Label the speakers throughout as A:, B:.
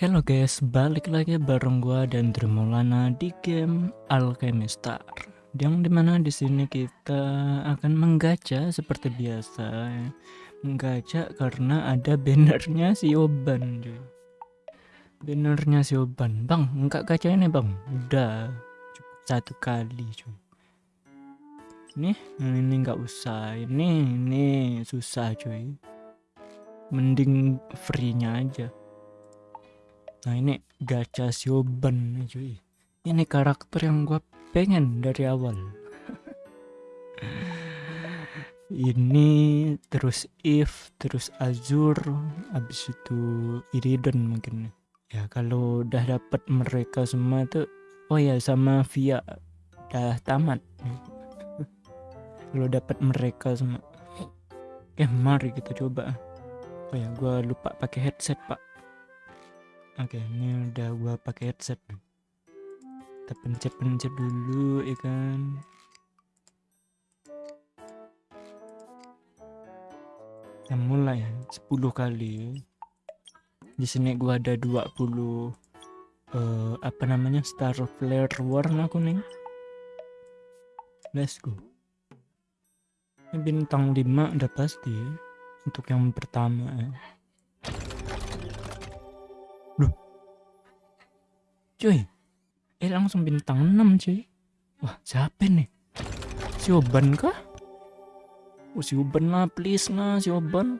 A: Halo guys, balik lagi bareng gua dan Dremolana di game Alchemistar. Yang di mana di sini kita akan menggacha seperti biasa. Menggacha karena ada bannernya si Oban cuy. Bannernya si Oban. Bang, enggak gacha ini bang. Udah, cukup satu kali cuy. Ini, ini enggak usah. Ini, ini susah cuy. Mending free-nya aja. Nah ini gacha Sioban cuy. Ini karakter yang gue pengen dari awal. ini terus If, terus Azur, habis itu Iridon mungkin. Ya kalau udah dapat mereka semua tuh, oh ya sama Via udah tamat. kalau dapat mereka semua. Oke mari kita coba. Oh ya gue lupa pakai headset pak. Oke, ini udah gua pakai headset. Kita pencet-pencet dulu ya kan. Kita mulai 10 kali. Di sini gua ada 20 uh, apa namanya? Star Flare warna kuning. Let's go. Ini bintang 5 udah pasti ya. Untuk yang pertama cuy eh langsung bintang 6 cuy wah siapa nih si Oban kah oh si Oban lah please lah si Oban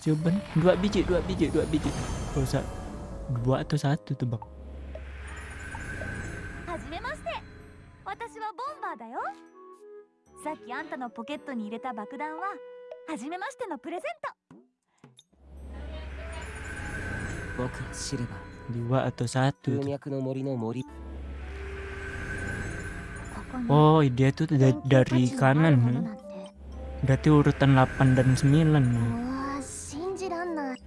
A: si Oban dua biji dua biji dua biji gak usah dua atau satu tuh bang
B: はじめまして私はボンバーだよさっきあんたのポケットに入れた爆弾ははじめましてのプレゼント
C: 僕が知れば
A: dua atau satu
C: 風
A: tuh.
C: 脈の森の森
B: ここに
A: oh dia tuh da-
B: 研究
A: dari
B: 価値のある
A: kanan
B: もの
A: ya
B: なんて
A: berarti urutan 8 dan 9 nih
B: うわ信じらんない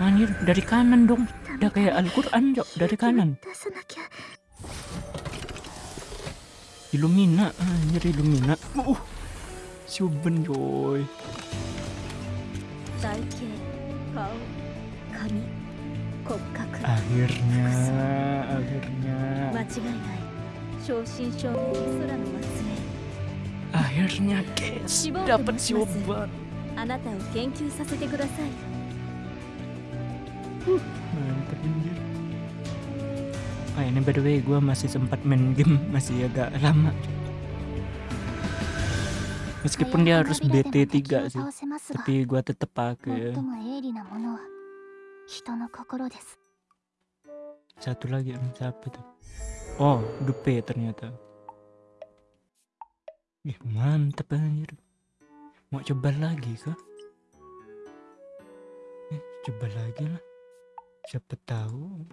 A: anjir dari kanan dong udah kayak Al-Quran Jok dari kanan
B: 出さなきゃ
A: Illumina anjir Illumina uh si Oban coy
B: 体型顔髪骨格
A: Akhirnya, akhirnya. Akhirnya, guys, dapat si
B: obat.
A: Mantap anjir. oh ini by the way gue masih sempat main game masih agak lama. Meskipun dia harus BT3 sih, tapi gue tetap pakai
B: 人の心です
A: satu lagi em, siapa tuh oh Dupe ternyata Ih, mantap anjir mau coba lagi kah eh, coba lagi lah siapa tahu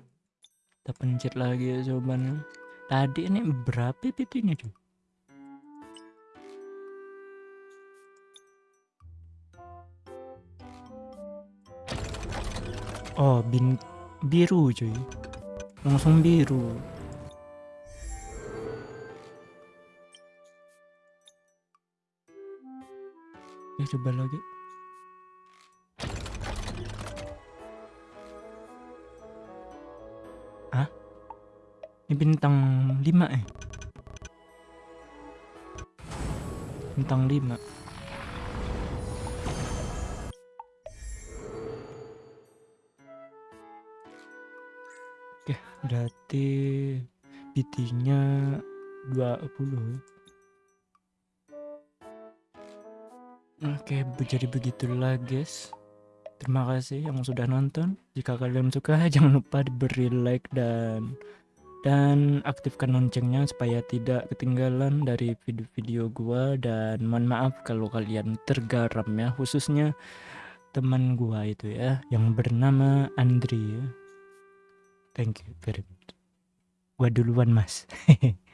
A: kita pencet lagi ya jawabannya tadi ini berapa PT-nya cuy oh bin biru cuy langsung biru ya coba lagi Hah? Ini bintang 5 eh Bintang 5 berarti PT-nya 20. Oke, jadi begitulah guys. Terima kasih yang sudah nonton. Jika kalian suka, jangan lupa diberi like dan dan aktifkan loncengnya supaya tidak ketinggalan dari video-video gua dan mohon maaf kalau kalian tergaram ya khususnya teman gua itu ya yang bernama Andri ya. Thank you very much. Gua duluan, Mas.